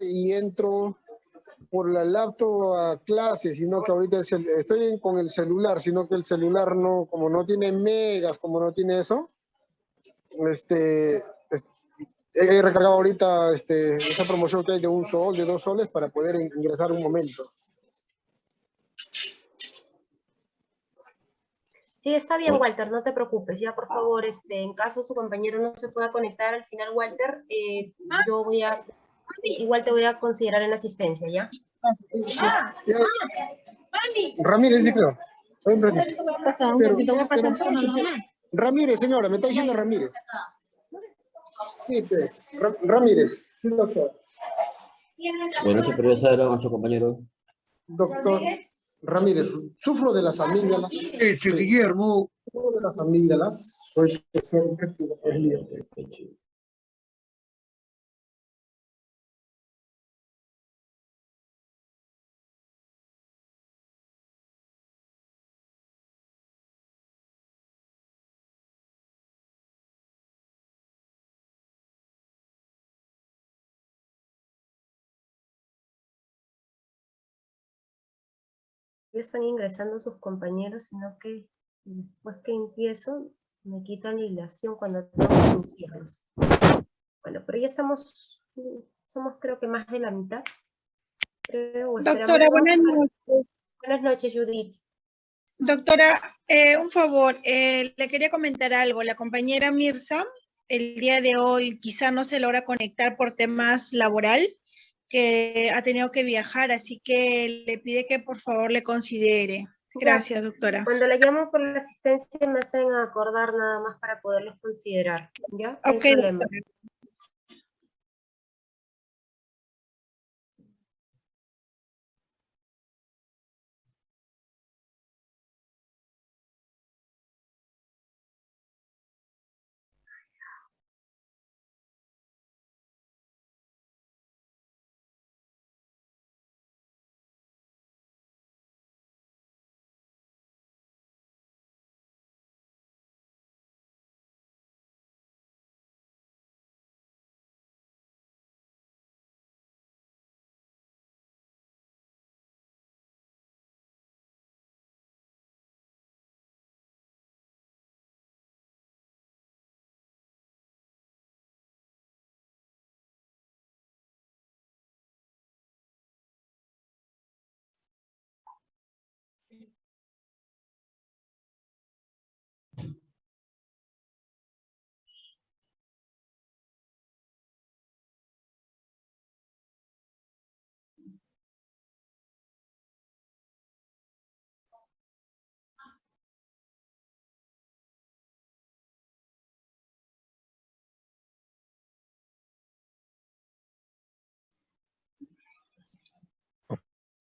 y entro por la laptop a clase, sino que ahorita estoy con el celular, sino que el celular no, como no tiene megas, como no tiene eso, este, he recargado ahorita este, esa promoción que hay de un sol, de dos soles, para poder ingresar un momento. Sí, está bien, Walter, no te preocupes. Ya, por favor, este, en caso su compañero no se pueda conectar al final, Walter, eh, yo voy a, igual te voy a considerar en asistencia, ¿ya? Ramírez, creo. Ramírez, señora, me está diciendo Ramírez. Sí, Ramírez, sí, doctor. Buenas noches, profesora, nuestro compañero. Doctor. Ramírez, sufro de las amígdalas. Ese Guillermo. Sufro de las amígdalas. Soy profesor están ingresando sus compañeros, sino que después que empiezo me quitan la hilación cuando tengo que iniciarlos. Bueno, pero ya estamos, somos creo que más de la mitad. Doctora, buenas noches. Buenas noches, Judith. Doctora, eh, un favor, eh, le quería comentar algo. La compañera Mirza, el día de hoy quizá no se logra conectar por temas laboral, que ha tenido que viajar, así que le pide que por favor le considere. Gracias, doctora. Cuando la llamo por la asistencia me hacen acordar nada más para poderlos considerar. ¿Ya? Ok,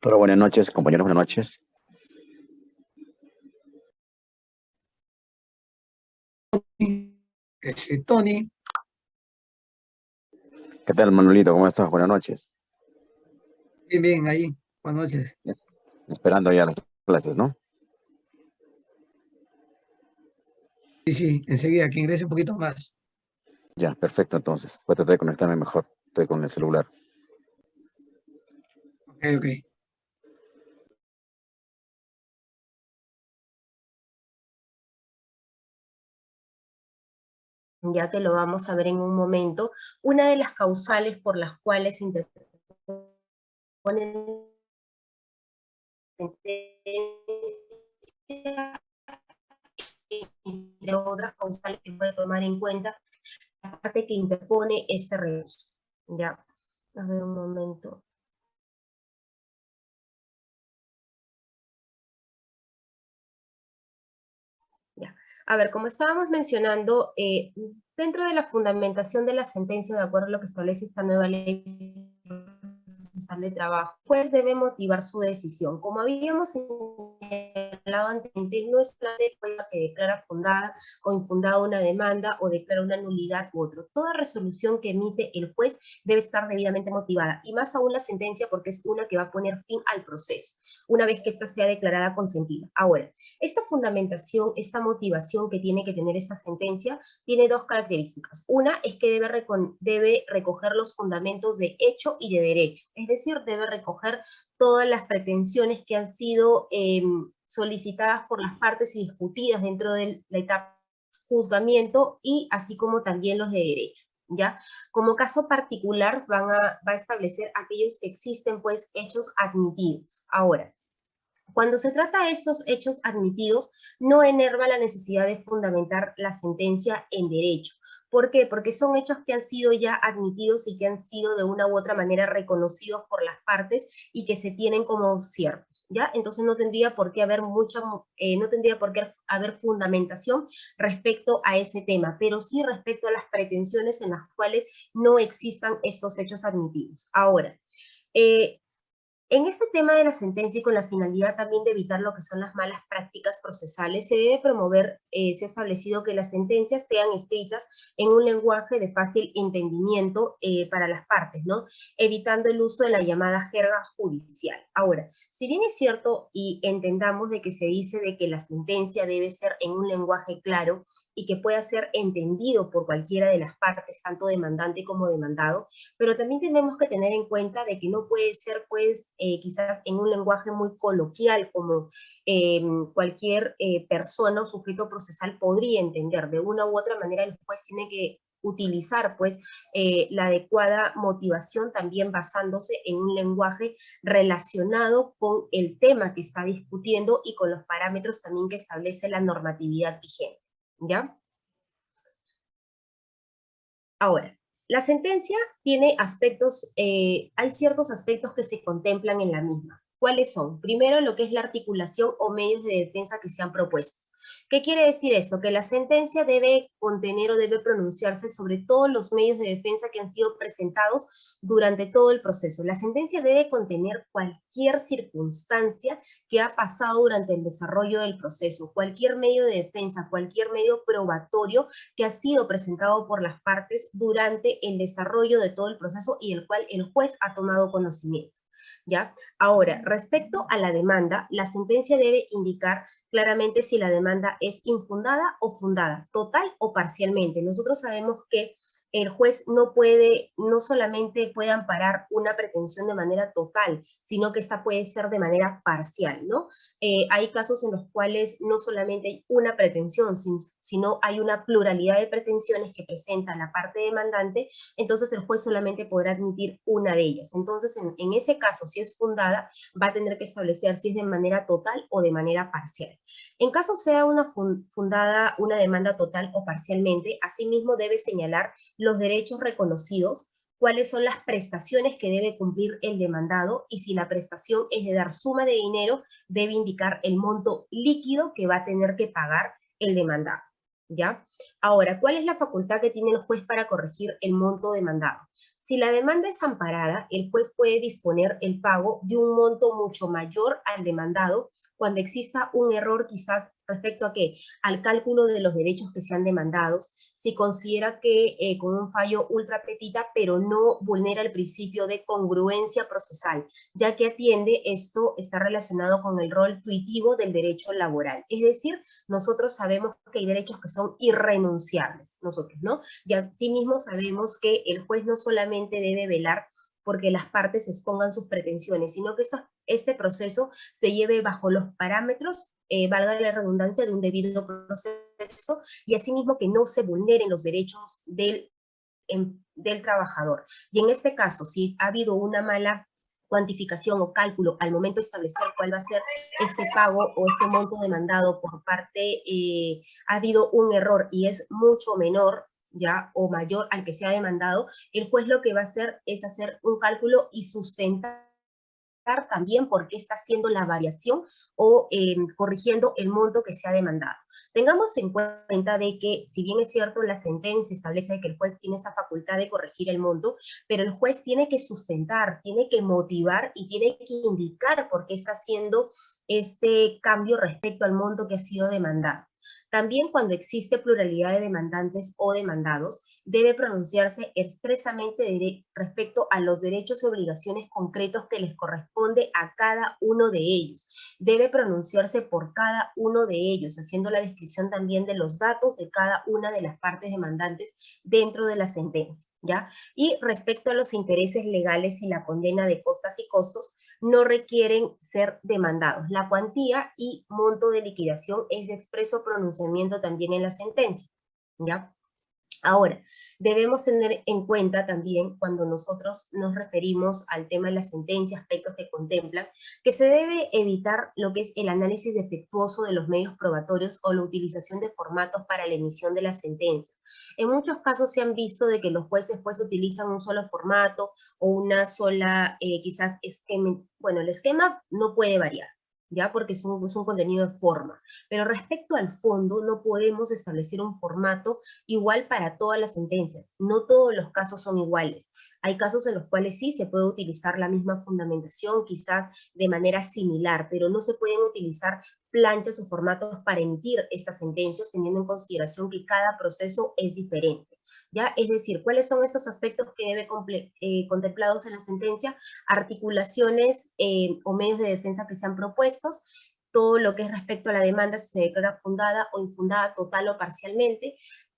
Pero buenas noches, compañeros, buenas noches. Tony. ¿Qué tal, Manuelito? ¿Cómo estás? Buenas noches. Bien, bien, ahí. Buenas noches. Esperando ya las clases, ¿no? Sí, sí, enseguida, que ingrese un poquito más. Ya, perfecto, entonces. Voy a tratar de conectarme mejor. Estoy con el celular. Ok, ok. Ya que lo vamos a ver en un momento, una de las causales por las cuales interponen entre otras causales que puede tomar en cuenta, la parte que interpone este recurso. Ya, a ver un momento. A ver, como estábamos mencionando, eh, dentro de la fundamentación de la sentencia, de acuerdo a lo que establece esta nueva ley de trabajo, pues debe motivar su decisión. Como habíamos señalado anteriormente, no es la jueza que declara fundada o infundada una demanda o declara una nulidad u otro. Toda resolución que emite el juez debe estar debidamente motivada, y más aún la sentencia porque es una que va a poner fin al proceso, una vez que ésta sea declarada consentida. Ahora, esta fundamentación, esta motivación que tiene que tener esta sentencia, tiene dos características. Una es que debe, debe recoger los fundamentos de hecho y de derecho, es decir, debe recoger todas las pretensiones que han sido em, solicitadas por las partes y discutidas dentro de la etapa juzgamiento y así como también los de derecho. ¿Ya? Como caso particular van a, va a establecer aquellos que existen pues hechos admitidos. Ahora, cuando se trata de estos hechos admitidos, no enerva la necesidad de fundamentar la sentencia en derecho. ¿Por qué? Porque son hechos que han sido ya admitidos y que han sido de una u otra manera reconocidos por las partes y que se tienen como ciertos, ¿ya? Entonces no tendría por qué haber mucha, eh, no tendría por qué haber fundamentación respecto a ese tema, pero sí respecto a las pretensiones en las cuales no existan estos hechos admitidos. Ahora, eh, en este tema de la sentencia y con la finalidad también de evitar lo que son las malas prácticas procesales, se debe promover, eh, se ha establecido que las sentencias sean escritas en un lenguaje de fácil entendimiento eh, para las partes, ¿no? Evitando el uso de la llamada jerga judicial. Ahora, si bien es cierto y entendamos de que se dice de que la sentencia debe ser en un lenguaje claro y que pueda ser entendido por cualquiera de las partes, tanto demandante como demandado, pero también tenemos que tener en cuenta de que no puede ser, pues, eh, quizás en un lenguaje muy coloquial, como eh, cualquier eh, persona o sujeto procesal podría entender. De una u otra manera el juez tiene que utilizar pues la adecuada motivación también basándose en un lenguaje relacionado con el tema que está discutiendo y con los parámetros también que establece la normatividad vigente. ¿ya? Ahora, la sentencia tiene aspectos, eh, hay ciertos aspectos que se contemplan en la misma. ¿Cuáles son? Primero, lo que es la articulación o medios de defensa que se han propuesto. ¿Qué quiere decir eso? Que la sentencia debe contener o debe pronunciarse sobre todos los medios de defensa que han sido presentados durante todo el proceso. La sentencia debe contener cualquier circunstancia que ha pasado durante el desarrollo del proceso, cualquier medio de defensa, cualquier medio probatorio que ha sido presentado por las partes durante el desarrollo de todo el proceso y el cual el juez ha tomado conocimiento. ¿Ya? Ahora, respecto a la demanda, la sentencia debe indicar claramente si la demanda es infundada o fundada, total o parcialmente. Nosotros sabemos que el juez no puede, no solamente puede amparar una pretensión de manera total, sino que esta puede ser de manera parcial, ¿no? Eh, hay casos en los cuales no solamente hay una pretensión, sino hay una pluralidad de pretensiones que presenta la parte demandante, entonces el juez solamente podrá admitir una de ellas. Entonces, en, en ese caso, si es fundada, va a tener que establecer si es de manera total o de manera parcial. En caso sea una fundada una demanda total o parcialmente, asimismo debe señalar los derechos reconocidos, cuáles son las prestaciones que debe cumplir el demandado y si la prestación es de dar suma de dinero, debe indicar el monto líquido que va a tener que pagar el demandado. ¿Ya? Ahora, ¿cuál es la facultad que tiene el juez para corregir el monto demandado? Si la demanda es amparada, el juez puede disponer el pago de un monto mucho mayor al demandado cuando exista un error quizás respecto a qué? Al cálculo de los derechos que sean demandados, si considera que eh, con un fallo ultra petita, pero no vulnera el principio de congruencia procesal, ya que atiende, esto está relacionado con el rol tuitivo del derecho laboral. Es decir, nosotros sabemos que hay derechos que son irrenunciables, nosotros, ¿no? Y asimismo sabemos que el juez no solamente debe velar porque las partes expongan sus pretensiones, sino que este proceso se lleve bajo los parámetros, eh, valga la redundancia, de un debido proceso, y asimismo que no se vulneren los derechos del, em, del trabajador. Y en este caso, si ha habido una mala cuantificación o cálculo al momento de establecer cuál va a ser este pago o este monto demandado por parte, eh, ha habido un error y es mucho menor ya o mayor al que se ha demandado, el juez lo que va a hacer es hacer un cálculo y sustentar también por qué está haciendo la variación o em, corrigiendo el monto que se ha demandado. Tengamos en cuenta de que, si bien es cierto, la sentencia establece que el juez tiene esa facultad de corregir el monto, pero el juez tiene que sustentar, tiene que motivar y tiene que indicar por qué está haciendo este cambio respecto al monto que ha sido demandado. También cuando existe pluralidad de demandantes o demandados, debe pronunciarse expresamente respecto a los derechos y obligaciones concretos que les corresponde a cada uno de ellos. Debe pronunciarse por cada uno de ellos, haciendo la descripción también de los datos de cada una de las partes demandantes dentro de la sentencia. ¿ya? Y respecto a los intereses legales y la condena de costas y costos, no requieren ser demandados. La cuantía y monto de liquidación es de expreso pronunciamiento también en la sentencia, ¿ya? Ahora, debemos tener en cuenta también cuando nosotros nos referimos al tema de la sentencia, aspectos que contemplan, que se debe evitar lo que es el análisis defectuoso de los medios probatorios o la utilización de formatos para la emisión de la sentencia. En muchos casos se han visto de que los jueces pues utilizan un solo formato o una sola, eh, quizás, esquema. Bueno, el esquema no puede variar, ¿ya? Porque es un, es un, contenido de forma. Pero respecto al fondo, no podemos establecer un formato igual para todas las sentencias. No todos los casos son iguales. Hay casos en los cuales sí se puede utilizar la misma fundamentación, quizás de manera similar, pero no se pueden utilizar planchas o formatos para emitir estas sentencias, teniendo en consideración que cada proceso es diferente. ¿Ya? Es decir, ¿cuáles son estos aspectos que debe eh, contemplados en la sentencia? Articulaciones eh, o medios de defensa que sean propuestos, todo lo que es respecto a la demanda si se declara fundada o infundada total o parcialmente,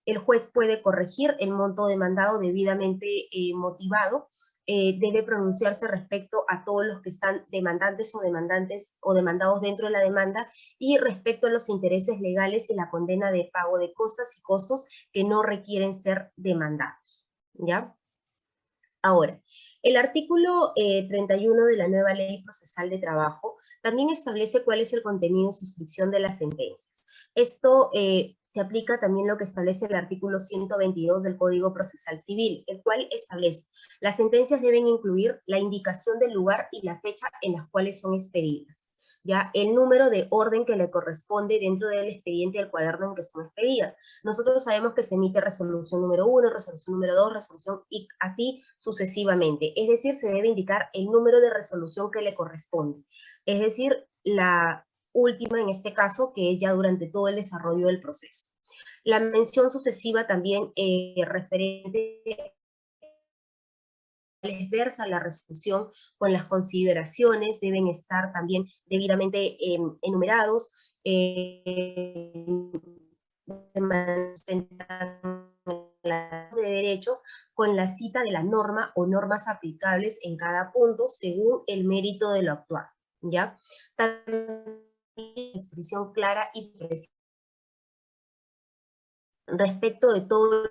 el juez puede corregir el monto demandado debidamente eh, motivado, eh, debe pronunciarse respecto a todos los que están demandantes o demandantes o demandados dentro de la demanda y respecto a los intereses legales y la condena de pago de costas y costos que no requieren ser demandados. ¿Ya? Ahora, el artículo 31 eh, de la nueva ley procesal de trabajo también establece cuál es el contenido y suscripción de las sentencias. Esto eh, se aplica también lo que establece el artículo 122 del Código Procesal Civil, el cual establece las sentencias deben incluir la indicación del lugar y la fecha en las cuales son expedidas. Ya, el número de orden que le corresponde dentro del expediente del cuaderno en que son expedidas. Nosotros sabemos que se emite resolución número 1, resolución número 2, resolución y así sucesivamente. Es decir, se debe indicar el número de resolución que le corresponde. Es decir, la, última en este caso, que es ya durante todo el desarrollo del proceso. La mención sucesiva también eh, referente versa la resolución con las consideraciones, deben estar también debidamente em, enumerados, eh, de derecho con la cita de la norma o normas aplicables en cada punto según el mérito de lo actual. ¿ya? También expresión clara y precisa respecto de todos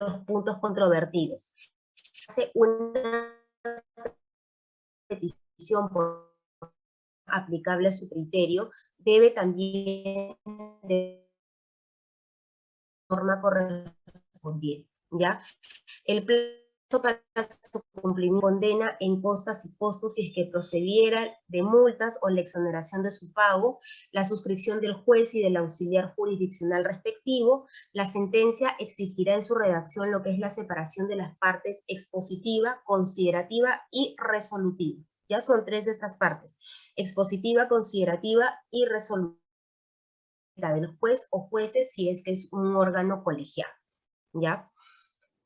los puntos controvertidos. Hace una petición por aplicable a su criterio, debe también de forma correspondiente, ¿ya? El para su cumplimiento condena en costas y costos si es que procediera de multas o la exoneración de su pago, la suscripción del juez y del auxiliar jurisdiccional respectivo, la sentencia exigirá en su redacción lo que es la separación de las partes expositiva, considerativa y resolutiva. Ya son tres de estas partes, expositiva, considerativa y resolutiva del juez o jueces si es que es un órgano colegiado. ¿Ya?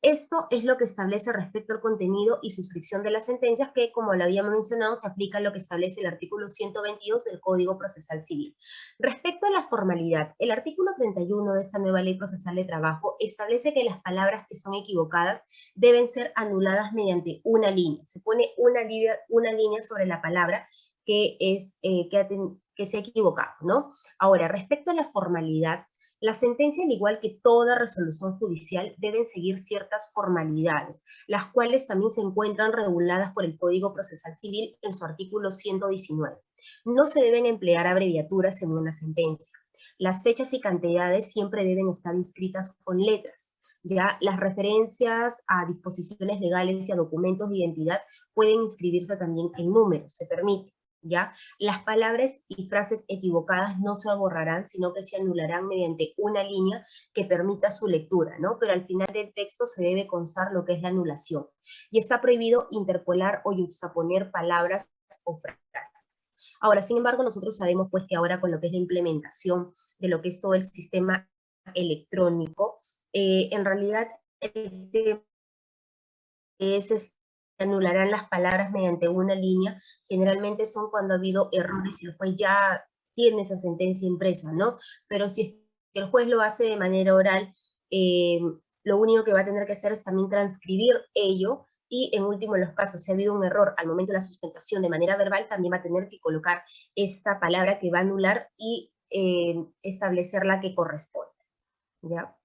Esto es lo que establece respecto al contenido y suscripción de las sentencias que, como lo habíamos mencionado, se aplica a lo que establece el artículo 122 del Código Procesal Civil. Respecto a la formalidad, el artículo 31 de esta nueva Ley Procesal de Trabajo establece que las palabras que son equivocadas deben ser anuladas mediante una línea. Se pone una, línea sobre la palabra que, es, eh, que, que se ha equivocado, ¿no? Ahora, respecto a la formalidad, la sentencia, al igual que toda resolución judicial, deben seguir ciertas formalidades, las cuales también se encuentran reguladas por el Código Procesal Civil en su artículo 119. No se deben emplear abreviaturas en una sentencia. Las fechas y cantidades siempre deben estar inscritas con letras. Ya las referencias a disposiciones legales y a documentos de identidad pueden inscribirse también en números, se permite. ¿Ya? Las palabras y frases equivocadas no se borrarán, sino que se anularán mediante una línea que permita su lectura, ¿no? Pero al final del texto se debe constar lo que es la anulación. Y está prohibido interpolar o yuxtaponer palabras o frases. Ahora, sin embargo, nosotros sabemos pues que ahora con lo que es la implementación de lo que es todo el sistema electrónico, eh, en realidad es anularán las palabras mediante una línea, generalmente son cuando ha habido errores y el juez ya tiene esa sentencia impresa, ¿no? Pero si el juez lo hace de manera oral, eh, lo único que va a tener que hacer es también transcribir ello y en último en los casos, si ha habido un error al momento de la sustentación de manera verbal, también va a tener que colocar esta palabra que va a anular y eh, establecer la que corresponde. ¿Ya?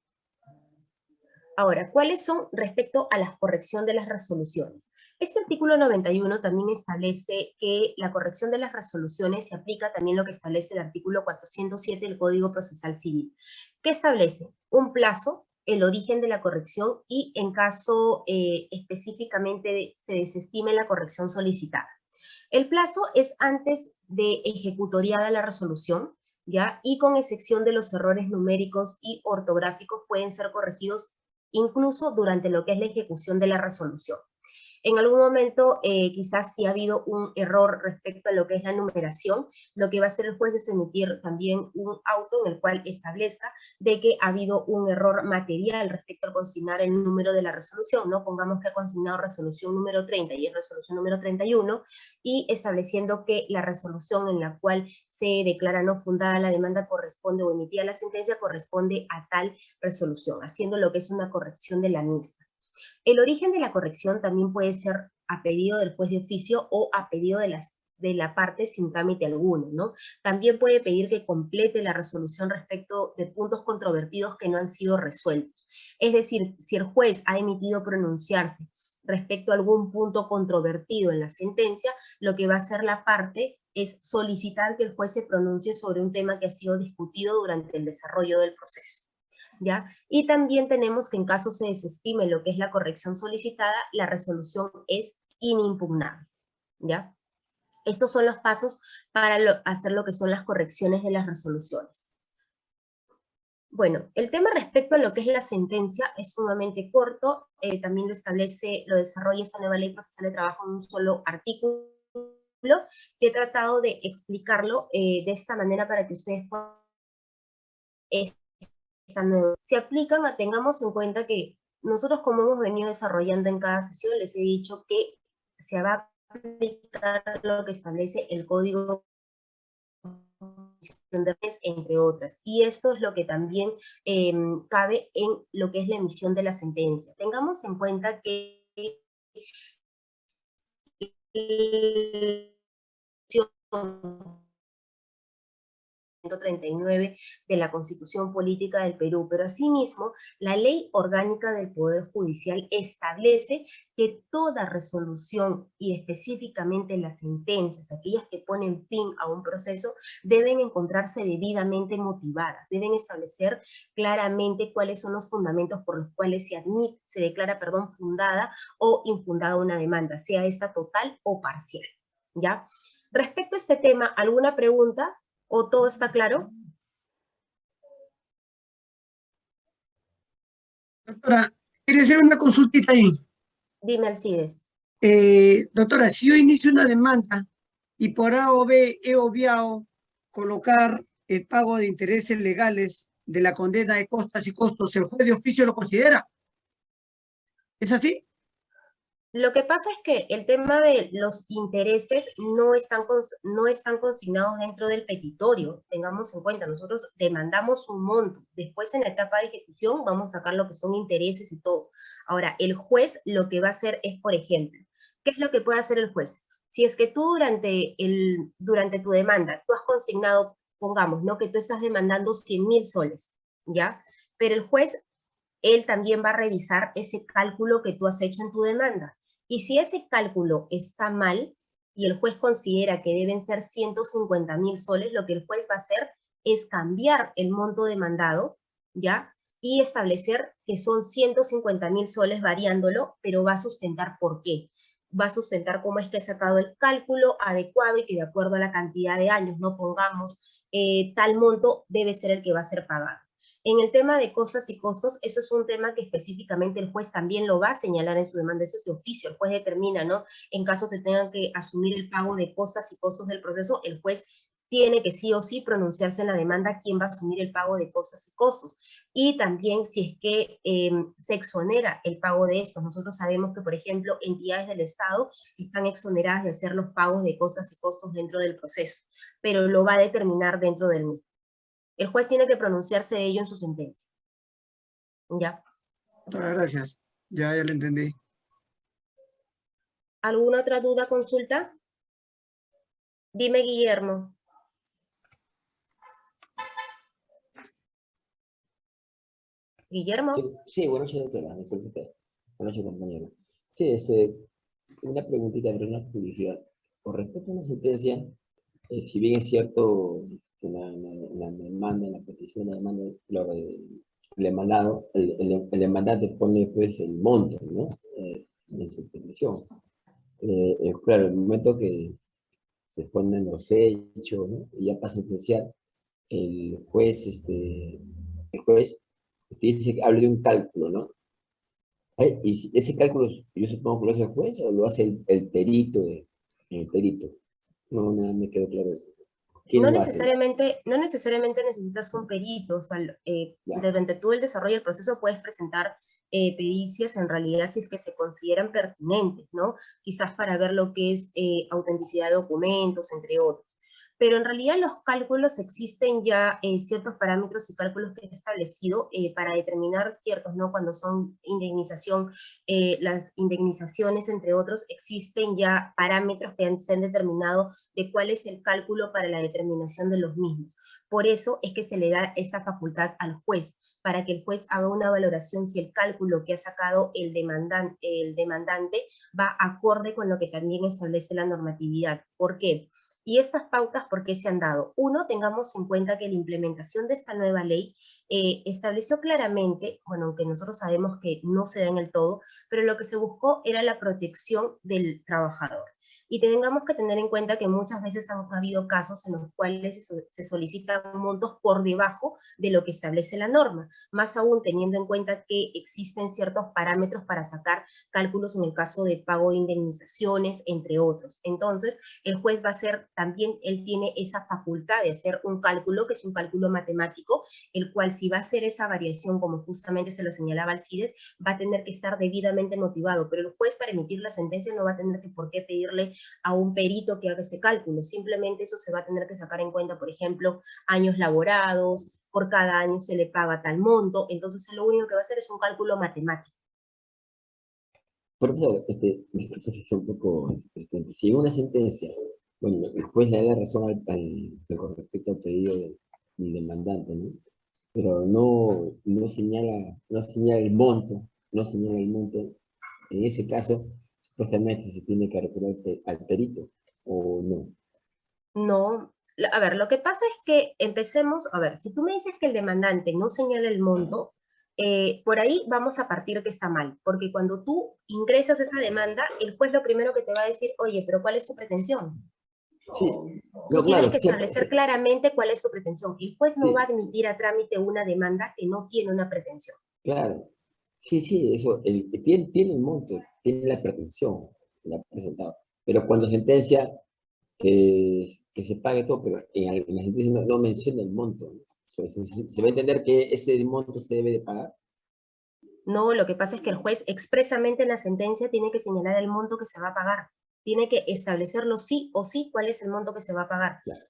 Ahora, ¿cuáles son respecto a la corrección de las resoluciones? Este artículo 91 también establece que la corrección de las resoluciones se aplica también lo que establece el artículo 407 del Código Procesal Civil, que establece un plazo, el origen de la corrección y en caso eh, específicamente se desestime la corrección solicitada. El plazo es antes de ejecutoriada la resolución, ¿ya? Y con excepción de los errores numéricos y ortográficos pueden ser corregidos incluso durante lo que es la ejecución de la resolución. En algún momento eh, quizás si ha habido un error respecto a lo que es la numeración, lo que va a hacer el juez es emitir también un auto en el cual establezca de que ha habido un error material respecto al consignar el número de la resolución, ¿no? Pongamos que ha consignado resolución número 30 y es resolución número 31, y estableciendo que la resolución en la cual se declara no fundada la demanda corresponde o emitida la sentencia corresponde a tal resolución, haciendo lo que es una corrección de la misma. El origen de la corrección también puede ser a pedido del juez de oficio o a pedido de, las, de la parte sin trámite alguno, ¿no? También puede pedir que complete la resolución respecto de puntos controvertidos que no han sido resueltos. Es decir, si el juez ha emitido pronunciarse respecto a algún punto controvertido en la sentencia, lo que va a hacer la parte es solicitar que el juez se pronuncie sobre un tema que ha sido discutido durante el desarrollo del proceso. Y también tenemos que en caso se desestime lo que es la corrección solicitada, la resolución es inimpugnable, ¿ya? Estos son los pasos para hacer lo que son las correcciones de las resoluciones. Bueno, el tema respecto a lo que es la sentencia es sumamente corto, eh, también lo establece, lo desarrolla esa nueva ley procesal de trabajo en un solo artículo, que he tratado de explicarlo eh, de esta manera para que ustedes puedan se aplican, tengamos en cuenta que nosotros como hemos venido desarrollando en cada sesión, les he dicho que se va a aplicar lo que establece el código entre otras. Y esto es lo que también em, cabe en lo que es la emisión de la sentencia. Tengamos en cuenta que 139 de la Constitución Política del Perú, pero asimismo la Ley Orgánica del Poder Judicial establece que toda resolución y específicamente las sentencias, aquellas que ponen fin a un proceso, deben encontrarse debidamente motivadas, deben establecer claramente cuáles son los fundamentos por los cuales se admite, se declara, perdón, fundada o infundada una demanda, sea esta total o parcial, ¿ya? Respecto a este tema, ¿alguna pregunta? ¿O todo está claro? Doctora, quiere hacer una consultita ahí. Dime, Alcides. Eh, doctora, si yo inicio una demanda y por A o B he obviado colocar el pago de intereses legales de la condena de costas y costos, ¿el juez de oficio lo considera? ¿Es así? Lo que pasa es que el tema de los intereses no están, no están consignados dentro del petitorio. Tengamos en cuenta, nosotros demandamos un monto. Después en la etapa de ejecución vamos a sacar lo que son intereses y todo. Ahora, el juez lo que va a hacer es, por ejemplo, ¿qué es lo que puede hacer el juez? Si es que tú durante, el, durante tu demanda, tú has consignado, pongamos, ¿no? Que tú estás demandando 100 mil soles, ¿ya? Pero el juez, él también va a revisar ese cálculo que tú has hecho en tu demanda y si ese cálculo está mal y el juez considera que deben ser 150 mil soles, lo que el juez va a hacer es cambiar el monto demandado, ¿ya? y establecer que son 150 mil soles variándolo, pero va a sustentar por qué. Va a sustentar cómo es que he sacado el cálculo adecuado y que de acuerdo a la cantidad de años, no pongamos eh, tal monto, debe ser el que va a ser pagado. En el tema de cosas y costos, eso es un tema que específicamente el juez también lo va a señalar en su demanda, eso es de oficio, el juez determina, ¿no? En caso se tengan que asumir el pago de cosas y costos del proceso, el juez tiene que sí o sí pronunciarse en la demanda quién va a asumir el pago de cosas y costos. Y también si es que em, se exonera el pago de estos. Nosotros sabemos que, por ejemplo, entidades del Estado están exoneradas de hacer los pagos de cosas y costos dentro del proceso, pero lo va a determinar dentro del mismo. El juez tiene que pronunciarse de ello en su sentencia. ¿Ya? Doctora, gracias. Ya, ya lo entendí. ¿Alguna otra duda, consulta? Dime, Guillermo. Guillermo. Sí, sí, buenas noches, doctora. Disculpe usted. Buenas noches, compañero. Sí, este, una preguntita, pero una publicidad. Con respecto a una sentencia, eh, si bien es cierto la, la, la demanda, la petición de demanda, lo, el, el demandado, el, el, el, demandante pone pues el monto, ¿no? Eh, en su petición. Eh, eh, claro, el momento que se ponen los hechos, ¿no? Y ya pasa a sentenciar, el juez, este, el juez dice que habla de un cálculo, ¿no? Y ese cálculo, yo supongo que lo hace el juez o lo hace el, el perito, de, el perito. No, no me quedó claro eso. No necesariamente, no necesariamente necesitas un perito, o sea, eh, durante tú el desarrollo del proceso puedes presentar eh, pericias en realidad si es que se consideran pertinentes, ¿no? Quizás para ver lo que es eh, autenticidad de documentos, entre otros pero en realidad los cálculos existen ya eh, ciertos parámetros y cálculos que he establecido eh, para determinar ciertos, ¿no? Cuando son indemnización, eh, las indemnizaciones, entre otros, existen ya parámetros que se han determinado de cuál es el cálculo para la determinación de los mismos. Por eso es que se le da esta facultad al juez, para que el juez haga una valoración si el cálculo que ha sacado el el demandante va acorde con lo que también establece la normatividad. ¿Por qué? Y estas pautas, ¿por qué se han dado? Uno, tengamos en cuenta que la implementación de esta nueva ley eh, estableció claramente, bueno, aunque nosotros sabemos que no se da en el todo, pero lo que se buscó era la protección del trabajador y tengamos que tener en cuenta que muchas veces han habido casos en los cuales se solicitan montos por debajo de lo que establece la norma, más aún teniendo en cuenta que existen ciertos parámetros para sacar cálculos en el caso de pago de indemnizaciones, entre otros. Entonces, el juez va a hacer, también él tiene esa facultad de hacer un cálculo, que es un cálculo matemático, el cual si va a hacer esa variación, como justamente se lo señalaba Alcides, va a tener que estar debidamente motivado, pero el juez para emitir la sentencia no va a tener que por qué pedirle a un perito que haga ese cálculo. Simplemente eso se va a tener que sacar en cuenta, por ejemplo, años laborados, por cada año se le paga tal monto, entonces lo único que va a hacer es un cálculo matemático. Profesor, este, un poco, este, si una sentencia, bueno, después le da razón al, al, con respecto al pedido del, demandante, ¿no? Pero no, no, señala, no señala el monto, no señala el monto, en ese caso, supuestamente se tiene que recurrir al perito, ¿o no? No, a ver, lo que pasa es que empecemos, a ver, si tú me dices que el demandante no señala el monto, eh, por ahí vamos a partir que está mal, porque cuando tú ingresas esa demanda, el juez lo primero que te va a decir, oye, pero ¿cuál es su pretensión? Sí, no, tú tienes que establecer claramente cuál es su pretensión. El juez no va a admitir a trámite una demanda que no tiene una pretensión. Claro, sí, sí, eso, el, tiene, tiene un monto, tiene la pretensión, la ha presentado. Pero cuando sentencia que, que se pague todo, pero en, la sentencia no, menciona el monto. Se, se, va a entender que ese monto se debe de pagar? No, lo que pasa es que el juez expresamente en la sentencia tiene que señalar el monto que se va a pagar. Tiene que establecerlo sí o sí cuál es el monto que se va a pagar. Claro.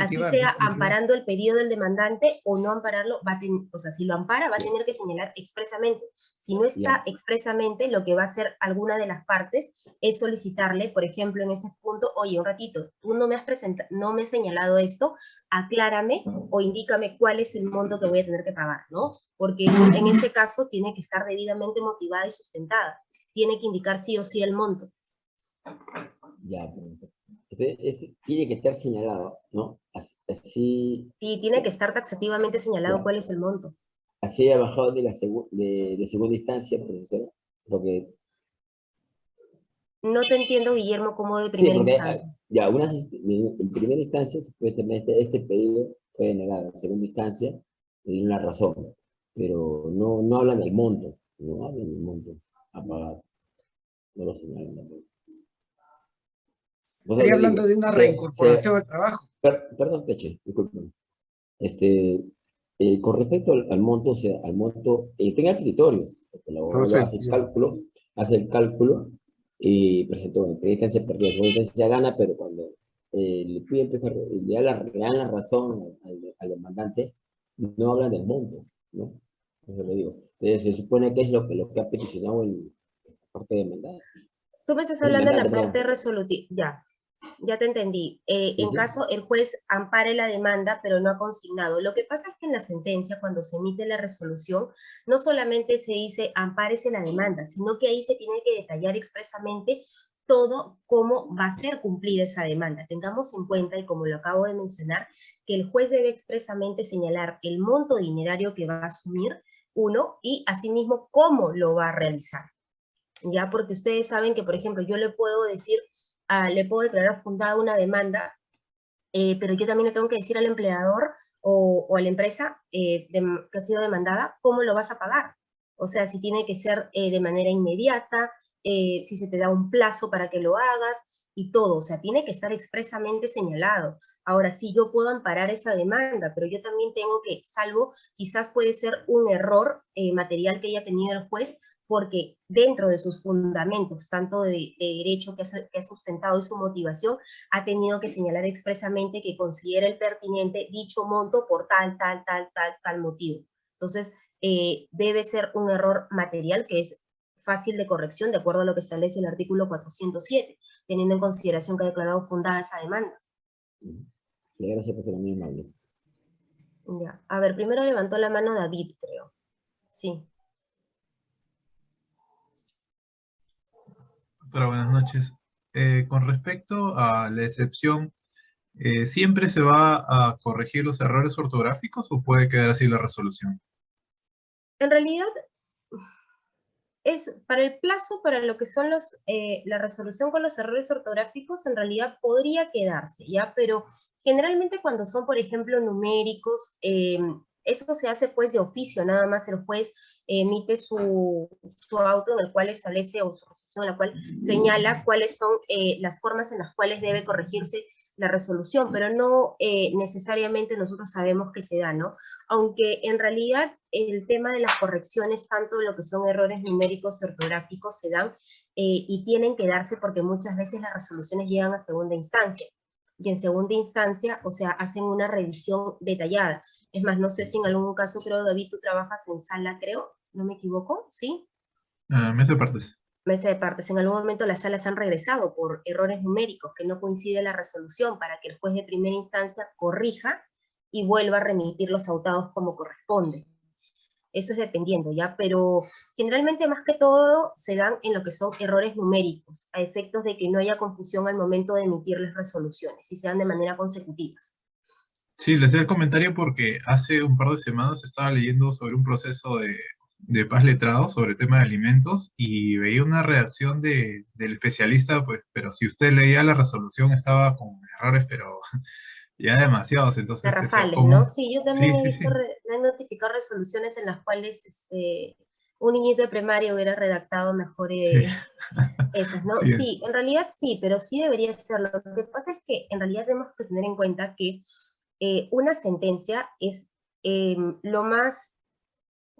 Así sea amparando el pedido del demandante o no ampararlo, va a o sea, si lo ampara va a tener que señalar expresamente. Si no está expresamente, lo que va a hacer alguna de las partes es solicitarle, por ejemplo, en ese punto, oye, un ratito, tú no me has presentado, no me has señalado esto, aclárame o indícame cuál es el monto que voy a tener que pagar, ¿no? Porque en ese caso tiene que estar debidamente motivada y sustentada. Tiene que indicar sí o sí el monto. Ya, este, este, tiene que estar señalado, ¿no? Así, Sí, tiene que estar taxativamente señalado cuál es el monto. así haya bajado de la segu- de, de segunda instancia, profesora, porque No te entiendo, Guillermo, como de Sí, primera porque, instancia. Ya, unas, en en primera instancia, supuestamente este pedido fue denegado. En segunda instancia, le dieron la razón. Pero no, no hablan del monto. No hablan del monto a pagar. No lo señalan tampoco. Estoy hablando digo, de una reincorporación al trabajo. per- perdón, Peche, discúlpeme. Este, eh, con respecto al, al monto, o sea, al monto, eh, tenga criterio. porque El abogado hace el cálculo, hace el cálculo y presentó en primera instancia perdió, en segunda instancia gana, pero cuando eh, le piden, le da la, le dan la razón al, al demandante, no hablan del monto, ¿no? Eso le digo. Entonces, se supone que es lo que, lo que ha peticionado el parte demandada. Tú me estás hablando de la parte resolutiva. Ya, ya te entendí. Eh, Sí, en sí. caso el juez ampare la demanda, pero no ha consignado. Lo que pasa es que en la sentencia, cuando se emite la resolución, no solamente se dice ampárese la demanda, sino que ahí se tiene que detallar expresamente todo cómo va a ser cumplida esa demanda. Tengamos en cuenta, y como lo acabo de mencionar, que el juez debe expresamente señalar el monto dinerario que va a asumir, uno, y asimismo cómo lo va a realizar. Ya, porque ustedes saben que, por ejemplo, yo le puedo decir, ah, le puedo declarar fundada una demanda, eh, pero yo también le tengo que decir al empleador o, a la empresa eh, que ha sido demandada, cómo lo vas a pagar. O sea, si tiene que ser eh, de manera inmediata, si se te da un plazo para que lo hagas y todo. O sea, tiene que estar expresamente señalado. Ahora sí, yo puedo amparar esa demanda, pero yo también tengo que, salvo, quizás puede ser un error material que haya tenido el juez, porque dentro de sus fundamentos, tanto de, de derecho que ha, que ha sustentado y su motivación, ha tenido que señalar expresamente que considera el pertinente dicho monto por tal, tal, tal, tal, tal motivo. Entonces, eh, debe ser un error material que es fácil de corrección de acuerdo a lo que establece el artículo 407, teniendo en consideración que ha declarado fundada esa demanda. Gracias por ser muy amable. Ya. A ver, primero levantó la mano David, creo. Sí. Doctora, buenas noches. Eh, con respecto a la excepción, eh, ¿siempre se va a corregir los errores ortográficos o puede quedar así la resolución? En realidad, es para el plazo, para lo que son los, eh, la resolución con los errores ortográficos, en realidad podría quedarse, ¿ya? Pero generalmente cuando son, por ejemplo, numéricos, eh, eso se hace pues de oficio, nada más el juez emite su, su auto en el cual establece, o su resolución en la cual señala cuáles son eh, las formas en las cuales debe corregirse la resolución, pero no eh, necesariamente nosotros sabemos que se da, ¿no? Aunque en realidad el tema de las correcciones, tanto de lo que son errores numéricos y ortográficos, se dan eh, y tienen que darse porque muchas veces las resoluciones llegan a segunda instancia. Y en segunda instancia, o sea, hacen una revisión detallada. Es más, no sé si en algún caso, creo, David, tú trabajas en sala, creo, no me equivoco, ¿sí? Ah, me hace partes. mesa de partes. En algún momento las salas han regresado por errores numéricos que no coincide la resolución para que el juez de primera instancia corrija y vuelva a remitir los autados como corresponde. Eso es dependiendo, ¿ya? Pero generalmente más que todo se dan en lo que son errores numéricos, a efectos de que no haya confusión al momento de emitir las resoluciones, y se dan de manera consecutivas. Sí, le hacía el comentario porque hace un par de semanas estaba leyendo sobre un proceso de, de paz letrado sobre el tema de alimentos y veía una reacción de, del especialista, pues, pero si usted leía la resolución estaba con errores, pero ya demasiados, entonces... decía, Garrafales. ¿no? Sí, yo también Sí, he visto, sí. me han notificado resoluciones en las cuales este, un niñito de primaria hubiera redactado mejor eh, esas, ¿no? Sí. Sí, en realidad sí, pero sí debería serlo. Lo que pasa es que en realidad tenemos que tener en cuenta que eh, una sentencia es eh, lo más,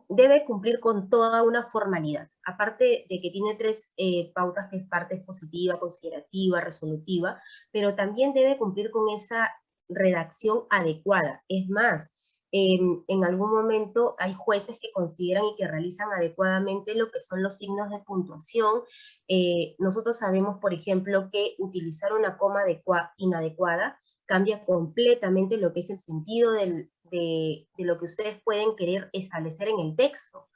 debe cumplir con toda una formalidad. Aparte de que tiene tres eh, pautas, que es parte expositiva, considerativa, resolutiva, pero también debe cumplir con esa redacción adecuada. Es más, em, en algún momento hay jueces que consideran y que realizan adecuadamente lo que son los signos de puntuación. Eh, nosotros sabemos, por ejemplo, que utilizar una coma adecua- inadecuada cambia completamente lo que es el sentido de lo que ustedes pueden querer establecer en el texto.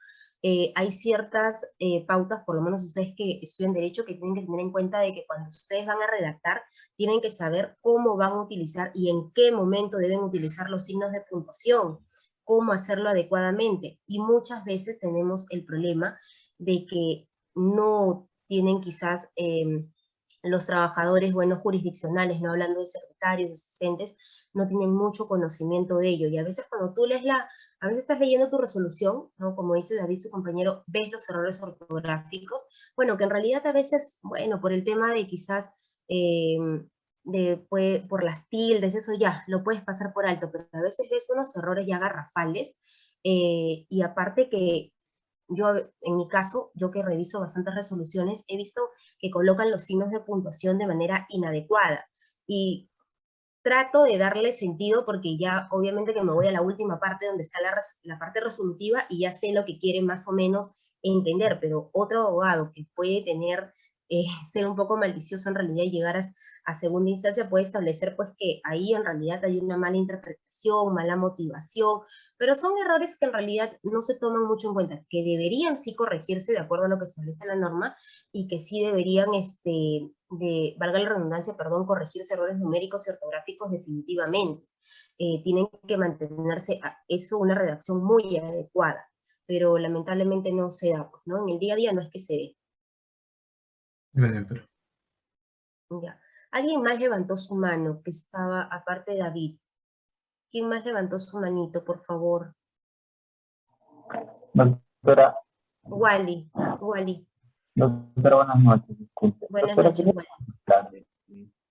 Eh, hay ciertas eh, pautas, por lo menos ustedes que estudian Derecho, que tienen que tener en cuenta de que cuando ustedes van a redactar, tienen que saber cómo van a utilizar y en qué momento deben utilizar los signos de puntuación. cómo hacerlo adecuadamente. Y muchas veces tenemos el problema de que no tienen quizás em, los trabajadores buenos jurisdiccionales, no hablando de secretarios, de asistentes, no tienen mucho conocimiento de ello. Y a veces cuando tú lees la, a veces estás leyendo tu resolución, ¿no? como dice David, su compañero, ves los errores ortográficos, bueno, que en realidad a veces, bueno, por el tema de quizás, em, de, puede- por las tildes, eso ya, lo puedes pasar por alto, pero a veces ves unos errores ya garrafales, eh, y aparte que yo, en mi caso, yo que reviso bastantes resoluciones, he visto que colocan los signos de puntuación de manera inadecuada. Y trato de darle sentido porque ya obviamente que me voy a la última parte donde está la, parte resolutiva y ya sé lo que quiere más o menos entender, pero otro abogado que puede tener, eh, ser un poco malicioso en realidad y llegar a, a segunda instancia puede establecer pues que ahí en realidad hay una mala interpretación, mala motivación, pero son errores que en realidad no se toman mucho en cuenta, que deberían sí corregirse de acuerdo a lo que establece la norma y que sí deberían, este, de, valga la redundancia, perdón, corregirse errores numéricos y ortográficos definitivamente. Eh, tienen que mantenerse, a- eso una redacción muy adecuada, pero lamentablemente no se da, pues, ¿no? En el día a día no es que se dé. Gracias, doctora. Ya. Alguien más levantó su mano, que estaba, aparte de David. ¿Quién más levantó su manito, por favor? Doctora, Wally, Wally. Doctora, buenas noches, disculpe. Buenas Doctora, noches, preguntarle,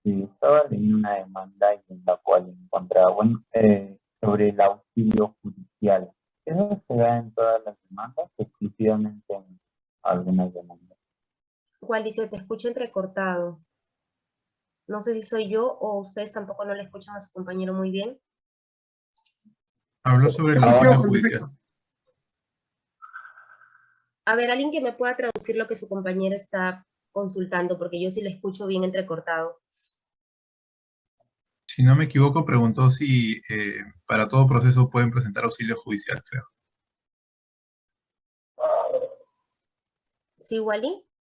si estaba leyendo una demanda en la cual encontraba, bueno, eh, sobre el auxilio judicial. ¿Eso se da en todas las demandas o exclusivamente en algunas demandas? Wally, se te escucha entrecortado. No sé si soy yo o ustedes tampoco no le escuchan a su compañero muy bien. Habló sobre el auxilio judicial. A ver, alguien que me pueda traducir lo que su compañera está consultando, porque yo sí le escucho bien entrecortado. Si no me equivoco, preguntó si eh, para todo proceso pueden presentar auxilio judicial, creo. ¿Sí, Wally?